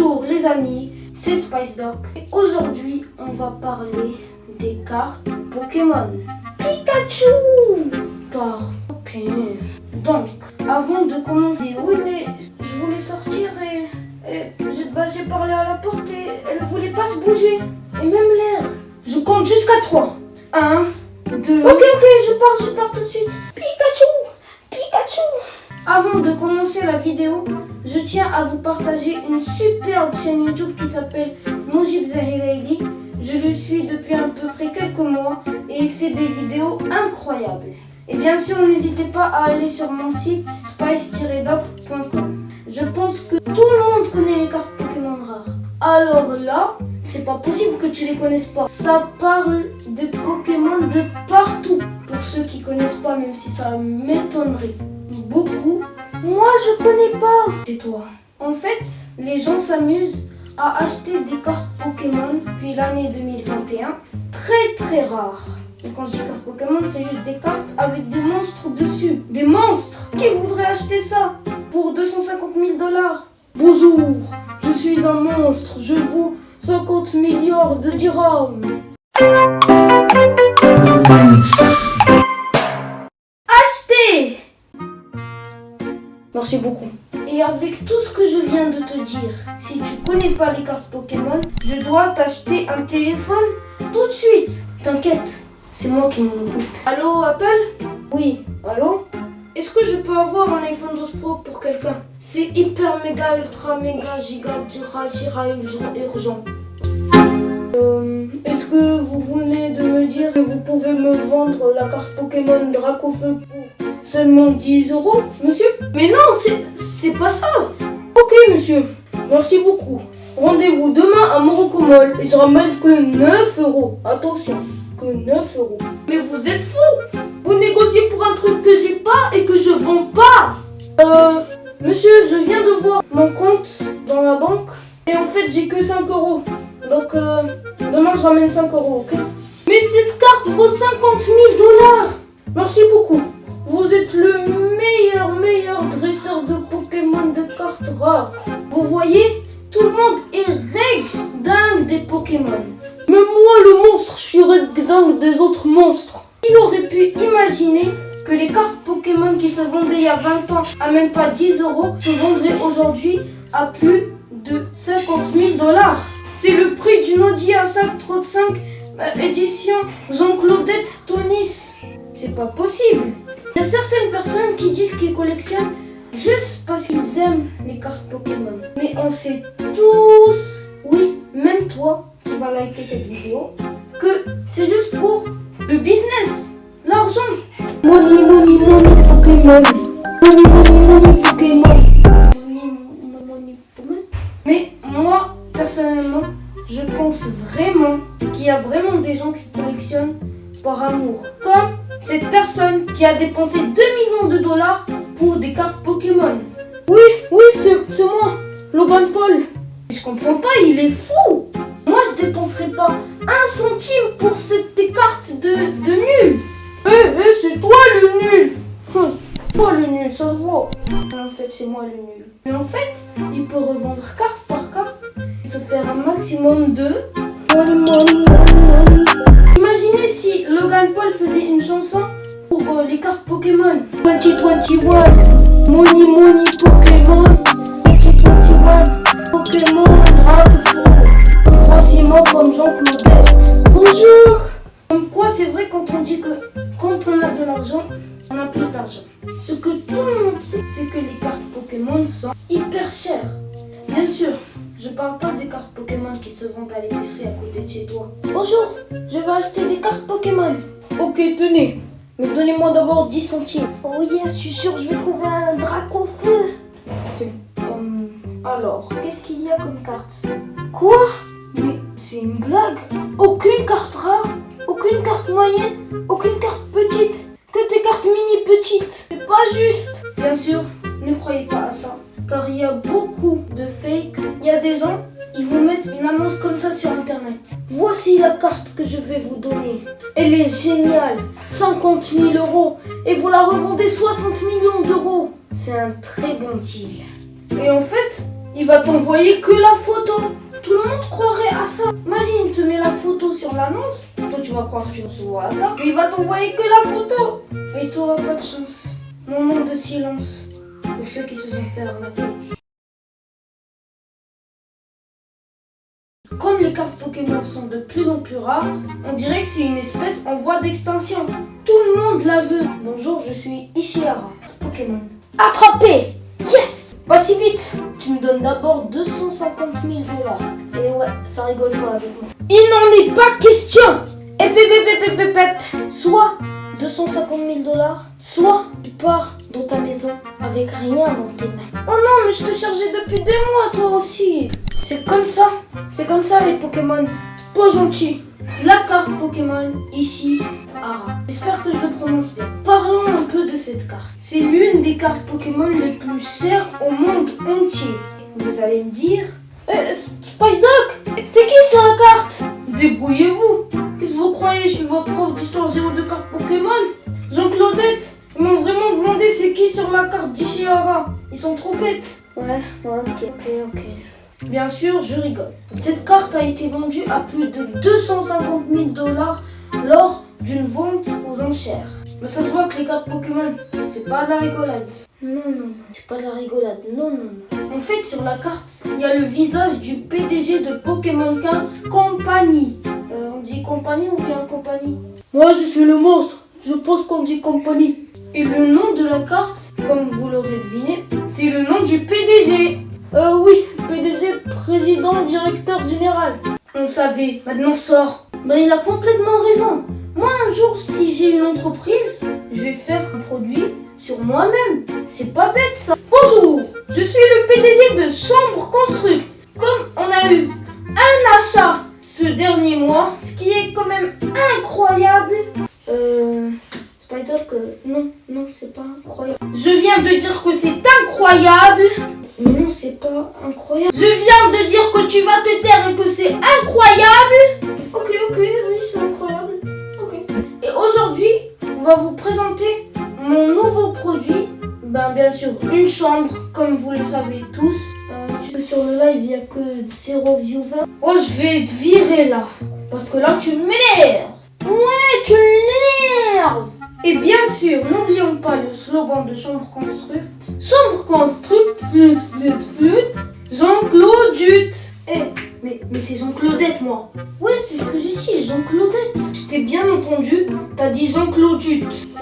Bonjour les amis, c'est Spice Doc aujourd'hui on va parler des cartes Pokémon. Pikachu Par ok. Donc, avant de commencer, oui mais je voulais sortir et, bah, j'ai parlé à la porte et elle voulait pas se bouger. Et même l'air. Je compte jusqu'à 3. 1, 2... Ok, ok, je pars, je pars tout de suite. Pikachu Pikachu Avant de commencer la vidéo, je tiens à vous partager une superbe chaîne YouTube qui s'appelle Mojib Zahilaili. Je le suis depuis à peu près quelques mois et il fait des vidéos incroyables. Et bien sûr, n'hésitez pas à aller sur mon site spice-doc.com. Je pense que tout le monde connaît les cartes Pokémon rares. Alors là, c'est pas possible que tu les connaisses pas. Ça parle des Pokémon de partout. Pour ceux qui connaissent pas, même si ça m'étonnerait. Moi, je connais pas. C'est toi. En fait, les gens s'amusent à acheter des cartes Pokémon depuis l'année 2021 très très rares. Et quand je dis cartes Pokémon, c'est juste des cartes avec des monstres dessus. Des monstres Qui voudrait acheter ça pour 250 000 dollars? Bonjour, je suis un monstre, je vaux 50 milliards de dirhams. Beaucoup. Et avec tout ce que je viens de te dire, si tu connais pas les cartes Pokémon, je dois t'acheter un téléphone tout de suite. T'inquiète, c'est moi qui m'en occupe. Allô, Apple? Oui, allô? Est-ce que je peux avoir un iPhone 12 Pro pour quelqu'un? C'est hyper méga ultra méga giga dura gira urgent. Euh, Est-ce que vous venez de me dire que vous pouvez me vendre la carte Pokémon Dracofeu pour seulement 10 euros, monsieur Mais non, c'est pas ça Ok, monsieur, merci beaucoup. Rendez-vous demain à Morocco et je ramène que 9 euros. Attention, que 9 euros. Mais vous êtes fou Vous négociez pour un truc que j'ai pas et que je vends pas Euh, monsieur, je viens de voir mon compte dans la banque et en fait j'ai que 5 euros. Donc, euh, demain je ramène 5 euros, ok Mais cette carte vaut 50 000 dollars Merci beaucoup. Vous êtes le meilleur, meilleur dresseur de Pokémon de cartes rares. Vous voyez, tout le monde est reg dingue des Pokémon. Mais moi, le monstre, je suis reg dingue des autres monstres. Qui aurait pu imaginer que les cartes Pokémon qui se vendaient il y a 20 ans à même pas 10 euros se vendraient aujourd'hui à plus de 50 000 dollars C'est le prix d'une Audi A5 35 euh, édition Jean-Claudette Tonis. C'est pas possible. Il y a certaines personnes qui disent qu'ils collectionnent juste parce qu'ils aiment les cartes Pokémon. Mais on sait tous, oui, même toi qui vas liker cette vidéo, que c'est juste pour le business, l'argent. Money, money, money, Pokémon. Money, money, money, Pokémon. Pokémon. Mais moi, personnellement, je pense vraiment qu'il y a vraiment des gens qui collectionnent par amour. Comme cette personne qui a dépensé 2 millions de dollars pour des cartes Pokémon. Oui, oui, c'est moi, Logan Paul. Je comprends pas, il est fou. Moi, je dépenserai pas un centime pour cette cartes de, de nul. Eh, eh, c'est toi le nul. C'est toi le nul, ça se voit. En fait, c'est moi le nul. Mais en fait, il peut revendre carte par carte et se faire un maximum de... Imaginez si Logan Paul faisait une chanson pour euh, les cartes Pokémon. 2021, Money Money Pokémon. Bonjour, je veux acheter des cartes Pokémon. Ok, tenez. Mais donnez-moi d'abord 10 centimes. Oh yes, je suis sûr je vais trouver un drac au feu. Hum, alors, qu'est-ce qu'il y a comme carte? Quoi? Mais c'est une blague. Aucune carte rare, aucune carte moyenne, aucune carte petite. Que des cartes mini petites. C'est pas juste. Bien sûr, ne croyez pas à ça car il y a Géniale, 50 000 euros et vous la revendez 60 millions d'euros. C'est un très bon deal. Et en fait, il va t'envoyer que la photo. Tout le monde croirait à ça. Imagine, il te met la photo sur l'annonce. Toi, tu vas croire que tu recevras la carte. Il va t'envoyer que la photo. Et tu n'auras pas de chance. Moment de silence pour ceux qui se sont fait arnaquer. Comme les cartes Pokémon sont de plus en plus rares, on dirait que c'est une espèce en voie d'extinction. Tout le monde la veut. Bonjour, je suis Ishihara, Pokémon. Attrapé Yes Pas si vite Tu me donnes d'abord 250 000 dollars. Et ouais, ça rigole pas avec moi. Il n'en est pas question Et pep, Soit 250 000 dollars, soit tu pars dans ta maison avec rien dans tes mains. Oh non, mais je te chargeais depuis des mois, toi aussi. C'est comme ça. C'est comme ça, les Pokémon. Pas gentil. La carte Pokémon, ici, Ara. J'espère que je le prononce bien. Parlons un peu de cette carte. C'est l'une des cartes Pokémon les plus chères au monde entier. Vous allez me dire... Euh, Spice Duck, c'est qui sur la carte? Débrouillez-vous. Qu'est-ce que vous croyez Je suis votre prof d'histoire géo de cartes Pokémon? Jean-Claudette Ils m'ont vraiment demandé c'est qui sur la carte d'Ishihara. Ils sont trop bêtes. Ouais, ok, ok, ok. Bien sûr, je rigole. Cette carte a été vendue à plus de 250 000 dollars lors d'une vente aux enchères. Mais ça se voit que les cartes Pokémon, c'est pas de la rigolade. Non, non, non, c'est pas de la rigolade. Non, non, non. En fait, sur la carte, il y a le visage du PDG de Pokémon Cards Company. Euh, on dit compagnie ou bien compagnie? Moi, je suis le monstre. Je pense qu'on dit compagnie. Et le nom de la carte, comme vous l'aurez deviné, c'est le nom du PDG. Euh, oui, PDG, président, directeur général. On savait, maintenant sort. Ben, il a complètement raison. Moi, un jour, si j'ai une entreprise, je vais faire un produit sur moi-même. C'est pas bête, ça. Bonjour, je suis le PDG de Chambre Construct. Comme on a eu un achat ce dernier mois, ce qui est quand même incroyable. Euh... C'est pas dire que... Non, non, c'est pas incroyable. Je viens de dire que c'est incroyable. Incroyable. Je viens de dire que tu vas te taire et que c'est incroyable. Ok, ok, oui, c'est incroyable. Ok. Et aujourd'hui, on va vous présenter mon nouveau produit. Ben, bien sûr, une chambre, comme vous le savez tous. Euh, sur le live, il n'y a que zéro viewer. Oh, je vais te virer là. Parce que là, tu m'énerves. Ouais, tu m'énerves. Et bien sûr, n'oublions pas le slogan de Chambre Construct. Chambre Construct, flûte, flûte, flûte, Jean-Claude Eh, mais, mais c'est Jean-Claudette, moi. Ouais, c'est ce que j'ai dit, Jean-Claudette. Je t'ai bien entendu, t'as dit Jean-Claude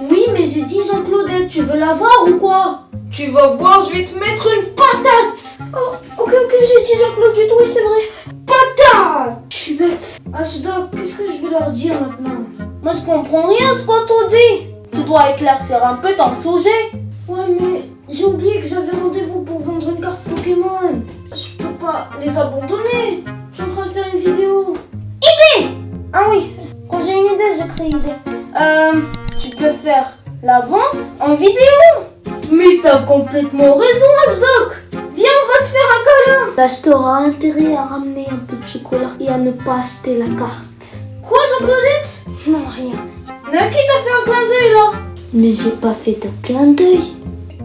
Oui, mais j'ai dit Jean-Claudette, tu veux la voir ou quoi? Tu vas voir, je vais te mettre une patate Oh, ok, ok, j'ai dit Jean-Claude oui, c'est vrai. Patate Je suis bête. Ashdog, qu'est-ce que je vais leur dire maintenant? Moi, je comprends rien ce qu'on dit. Tu dois éclaircir un peu ton sujet. Ouais, mais j'ai oublié que j'avais rendez-vous pour vendre une carte Pokémon. Je peux pas les abandonner. Je suis en train de faire une vidéo. Idée Ah oui, quand j'ai une idée, j'ai créé idée. Euh, tu peux faire la vente en vidéo. Mais t'as complètement raison, Asdok. Viens, on va se faire un câlin. L'acheteur aura intérêt à ramener un peu de chocolat et à ne pas acheter la carte. Quoi, Jean-Claudette? Non, rien. Mais qui t'a fait un clin d'œil là Mais j'ai pas fait de clin d'œil.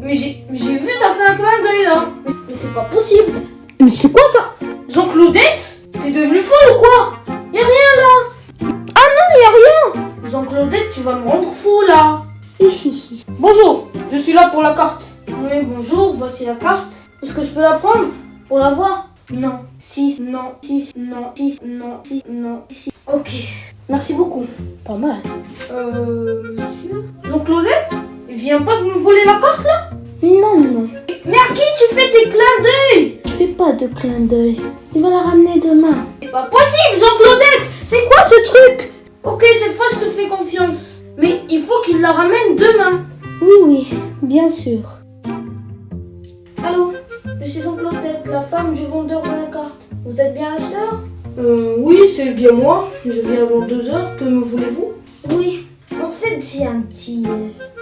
Mais j'ai vu, t'as fait un clin d'œil là. Mais, c'est pas possible. Mais c'est quoi ça Jean-Claudette T'es devenu folle ou quoi Y'a rien là. Ah non, y a rien. Jean-Claudette, tu vas me rendre fou là. bonjour, je suis là pour la carte. Oui, bonjour, voici la carte. Est-ce que je peux la prendre Pour la voir? Non. 6, non, 6, non, 6, non, 6, non, 6. Ok. Merci beaucoup. Pas mal. Euh, monsieur Jean-Claudette Il vient pas de me voler la carte là? Non, non. Mais à qui tu fais des clins d'œil? Je fais pas de clin d'œil. Il va la ramener demain. C'est pas possible, Jean-Claudette C'est quoi ce truc? Ok, cette fois je te fais confiance. Mais il faut qu'il la ramène demain. Oui, oui, bien sûr. Allô? Je suis Jean-Claudette, la femme du vendeur de la carte. Vous êtes bien l'acheteur? Euh, oui, c'est bien moi. Je viens dans deux heures. Que me voulez-vous? Oui, en fait, j'ai un petit...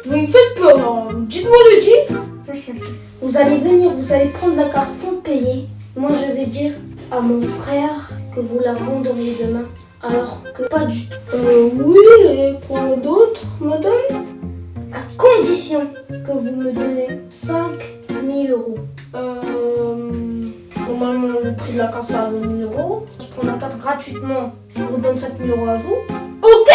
Vous me faites peur, Dites-moi le dit. Vous allez venir, vous allez prendre la carte sans payer. Moi, je vais dire à mon frère que vous la vendriez demain. Alors que pas du tout. Euh, oui, et quoi d'autre, madame? À condition que vous me donnez 5000 euros. Euh... Normalement, le prix de la carte, c'est à 20 000 euros. La carte gratuitement. Je vous donne 5 000 euros à vous. Ok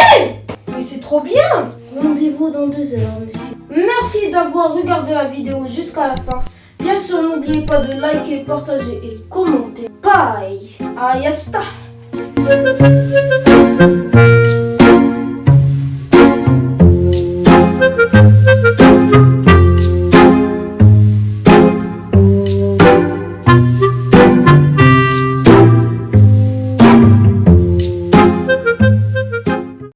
Mais c'est trop bien Rendez-vous dans deux heures, monsieur. Merci d'avoir regardé la vidéo jusqu'à la fin. Bien sûr, n'oubliez pas de liker, partager et commenter. Bye Ayasta